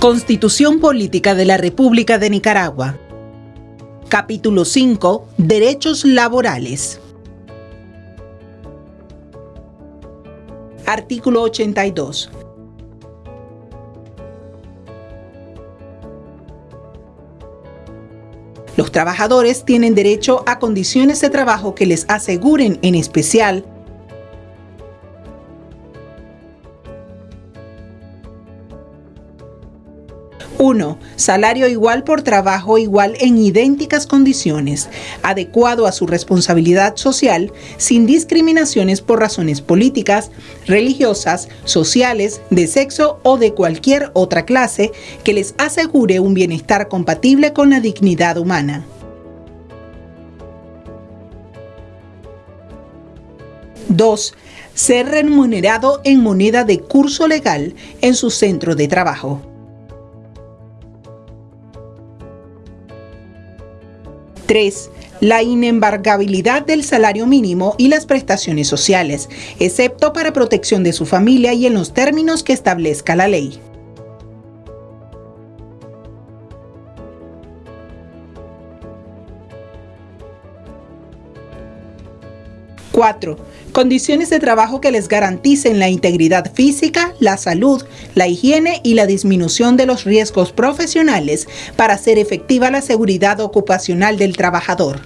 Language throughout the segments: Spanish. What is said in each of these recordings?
Constitución Política de la República de Nicaragua. Capítulo 5. Derechos laborales. Artículo 82. Los trabajadores tienen derecho a condiciones de trabajo que les aseguren en especial 1. Salario igual por trabajo igual en idénticas condiciones, adecuado a su responsabilidad social, sin discriminaciones por razones políticas, religiosas, sociales, de sexo o de cualquier otra clase que les asegure un bienestar compatible con la dignidad humana. 2. Ser remunerado en moneda de curso legal en su centro de trabajo. 3. La inembargabilidad del salario mínimo y las prestaciones sociales, excepto para protección de su familia y en los términos que establezca la ley. 4. Condiciones de trabajo que les garanticen la integridad física, la salud, la higiene y la disminución de los riesgos profesionales para hacer efectiva la seguridad ocupacional del trabajador.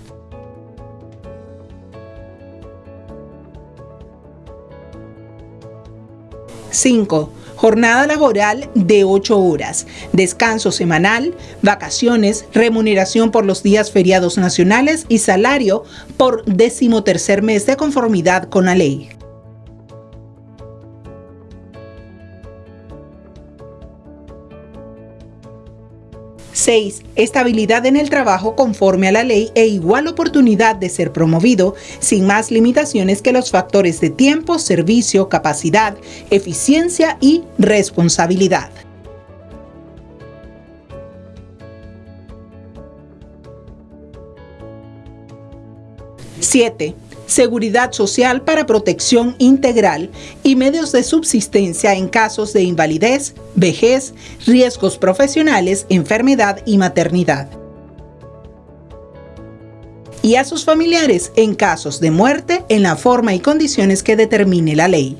5 jornada laboral de 8 horas, descanso semanal, vacaciones, remuneración por los días feriados nacionales y salario por decimotercer mes de conformidad con la ley. 6. Estabilidad en el trabajo conforme a la ley e igual oportunidad de ser promovido, sin más limitaciones que los factores de tiempo, servicio, capacidad, eficiencia y responsabilidad. 7 seguridad social para protección integral y medios de subsistencia en casos de invalidez, vejez, riesgos profesionales, enfermedad y maternidad. Y a sus familiares en casos de muerte en la forma y condiciones que determine la ley.